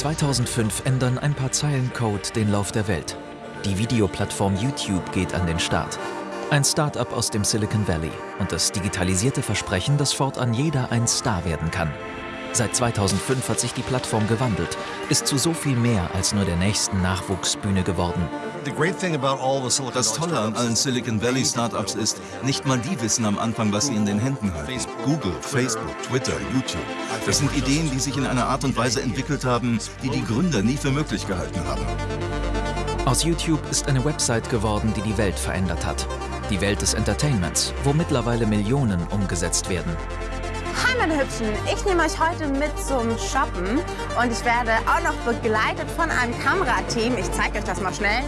2005 ändern ein paar Zeilen Code den Lauf der Welt. Die Videoplattform YouTube geht an den Start. Ein Start-up aus dem Silicon Valley und das digitalisierte Versprechen, dass fortan jeder ein Star werden kann. Seit 2005 hat sich die Plattform gewandelt, ist zu so viel mehr als nur der nächsten Nachwuchsbühne geworden. Das Tolle an allen Silicon Valley Startups ist, nicht mal die wissen am Anfang, was sie in den Händen halten. Google, Facebook, Twitter, YouTube. Das sind Ideen, die sich in einer Art und Weise entwickelt haben, die die Gründer nie für möglich gehalten haben. Aus YouTube ist eine Website geworden, die die Welt verändert hat. Die Welt des Entertainments, wo mittlerweile Millionen umgesetzt werden. Hi meine Hübschen, ich nehme euch heute mit zum Shoppen und ich werde auch noch begleitet von einem Kamerateam. Ich zeige euch das mal schnell.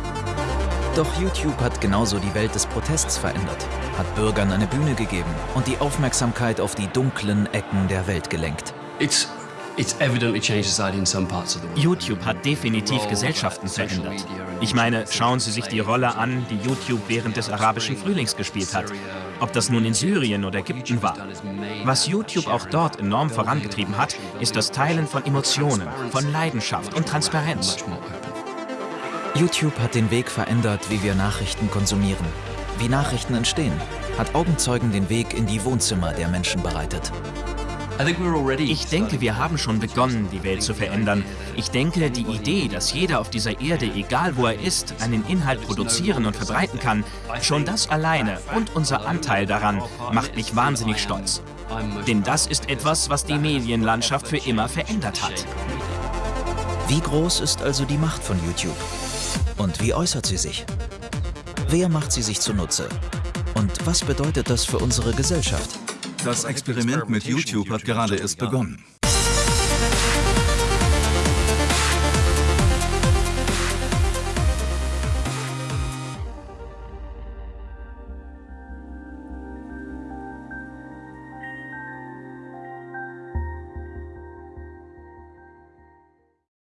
Doch YouTube hat genauso die Welt des Protests verändert, hat Bürgern eine Bühne gegeben und die Aufmerksamkeit auf die dunklen Ecken der Welt gelenkt. It's YouTube hat definitiv Gesellschaften verändert. Ich meine, schauen Sie sich die Rolle an, die YouTube während des arabischen Frühlings gespielt hat. Ob das nun in Syrien oder Ägypten war. Was YouTube auch dort enorm vorangetrieben hat, ist das Teilen von Emotionen, von Leidenschaft und Transparenz. YouTube hat den Weg verändert, wie wir Nachrichten konsumieren. Wie Nachrichten entstehen, hat Augenzeugen den Weg in die Wohnzimmer der Menschen bereitet. Ich denke, wir haben schon begonnen, die Welt zu verändern. Ich denke, die Idee, dass jeder auf dieser Erde, egal wo er ist, einen Inhalt produzieren und verbreiten kann, schon das alleine und unser Anteil daran macht mich wahnsinnig stolz. Denn das ist etwas, was die Medienlandschaft für immer verändert hat. Wie groß ist also die Macht von YouTube? Und wie äußert sie sich? Wer macht sie sich zunutze? Und was bedeutet das für unsere Gesellschaft? Das Experiment mit YouTube hat gerade erst begonnen.